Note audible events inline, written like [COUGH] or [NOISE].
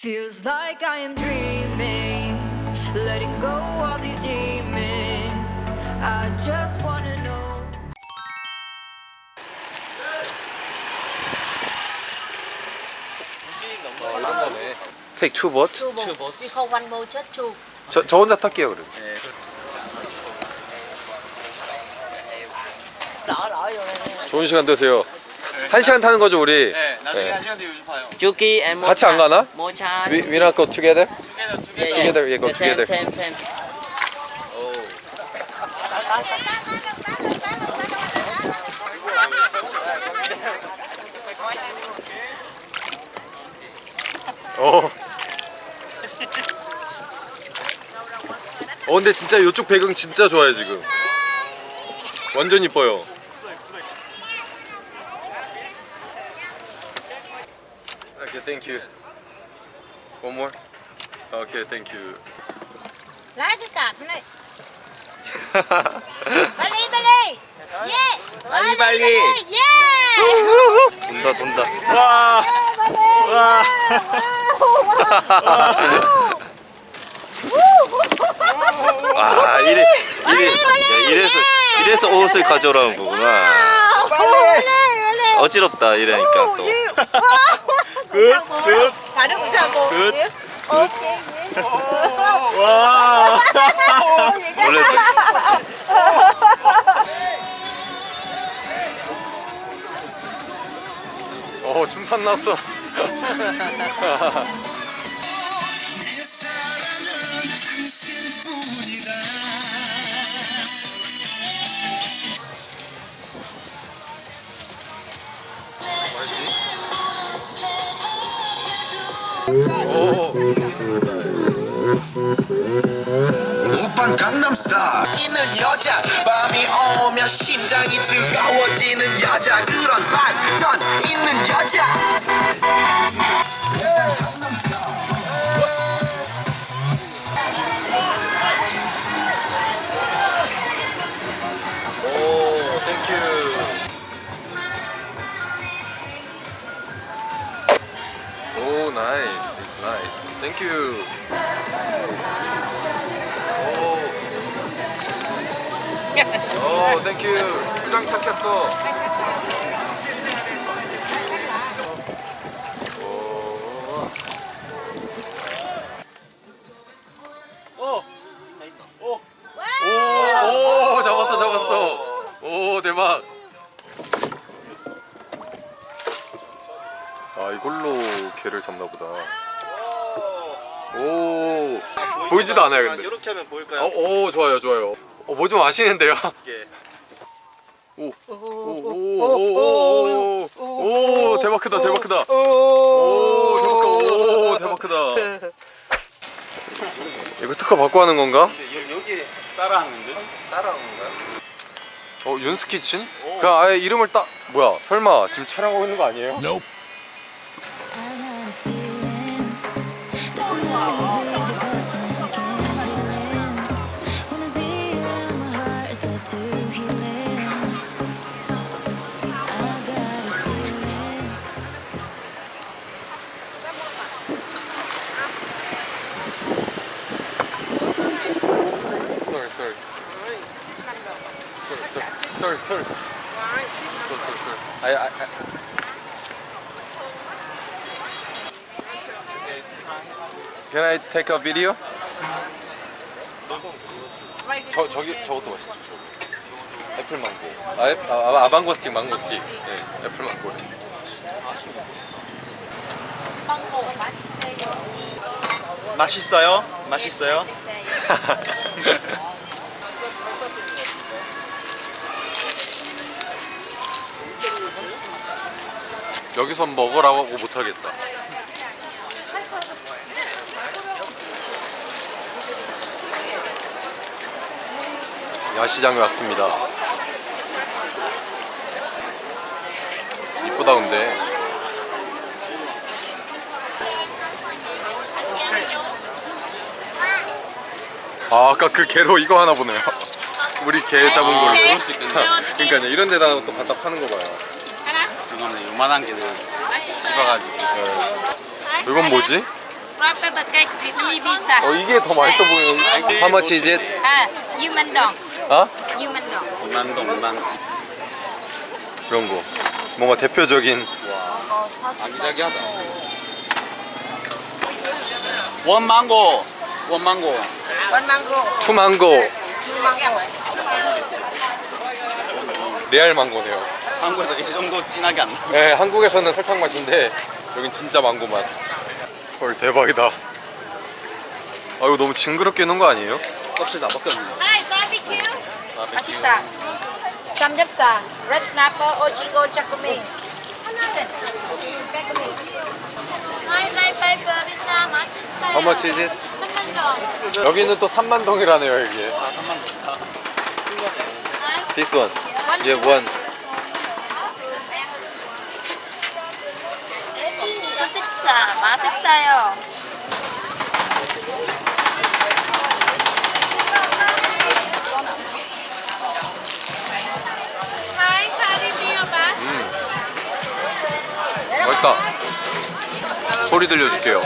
Feels like I am dreaming, letting go of these demons. I just wanna know. 어. Take two boat. Two boat. Two boats. We call one boat just two. 저, 저 혼자 탈게요 그럼. 네. 좋은 시간 되세요. 한 시간 타는 거죠 우리? 네, 나중에 네. 한 시간 뒤에 요즘 봐요. Chuki and 같이 안 가나? Mocha. We, we not go together? 투게더 투게더. Yeah, yeah. Together, yeah, go Yeah, same, together. Same, same. 어. 어 근데 진짜 이쪽 배경 진짜 좋아요 지금. 완전 이뻐요. Okay, thank you. One more. Okay, thank you. Cái cặp này. Bali, Bali. Yeah. Bali, Bali. Yeah. 돈다 돈다. 와. 와. 아 이래 이래 야, 이래서 이래서 옷을 가져오라는 거구나. 어지럽다 이러니까 또. Cả đứa cũng sao cô? 굿. Ok. 와. 원래 어 춤판 났어. 오. 오빤 강남스타일 있는 여자. 밤이 오면 심장이 뜨거워지는 여자. 그런 반전 나이스. It's nice. 땡큐. 오. 오, 땡큐. 포장 착했어. 개를 잡나 보다. 오, 보이지도 않아요, 근데. 이렇게 하면 보일까요? 어, 오, 좋아요, 좋아요. 어, 뭐 좀 아시는데요? 이게 오, 오, 오, 오, 오, 오, 대박 크다, 대박 크다. 오, 대박 크다, 오, 대박 크다. 이거 특허 받고 하는 건가? 근데 여기 따라하는 데? 따라하는 건가요? 어 윤스키친? 그냥 아예 이름을 딱 뭐야 설마 지금 촬영하고 있는 거 아니에요? Sorry, sorry, sorry, sorry. Sorry, sorry, sorry. I, I, I. Can I take a video? 저 저기 저것도 맛있죠. 애플 망고. 아, 애, 아, 아 아방고 스틱, 망고 스틱. 네, 애플 망고. Mango 맛있어요. 맛있어요? 맛있어요? 여기서 먹으라고 하고 못 하겠다. 야시장에 왔습니다. 이쁘다 근데. 아 아까 그 개로 이거 하나 보네요. [LAUGHS] 우리 개 잡은 걸로. [LAUGHS] 그러니까요 이런 데다 또 갖다 파는 거 봐요. 이거는 요만한 게는 씹어가지고 이건 뭐지? 어 이게 더 맛있어 보이는. How much is it? Ah, Yumandong. 어? Yumandong. 2만 동 2만 이런 거. 뭔가 대표적인. 아기자기하다 원 망고 원 망고 One mango. 투망고. Two mango. 레알 망고네요. 한국에서 이 정도 진하게 안 나. 네, 한국에서는 설탕 맛인데 여긴 진짜 망고 맛. 헐 대박이다. 아 이거 너무 징그럽게 해놓은 거 아니에요? 껍질 다 벗겼네 Hi, barbecue. 맛있다. 삼겹살. Red snapper. 오징어. 맛있어요. How much is it? 3만동. 여기는 또 3만 동이라네요 여기. 아 3만 동 This one. 이제 one. 진짜 맛있어요. 맛. 맛있다. 소리 들려줄게요.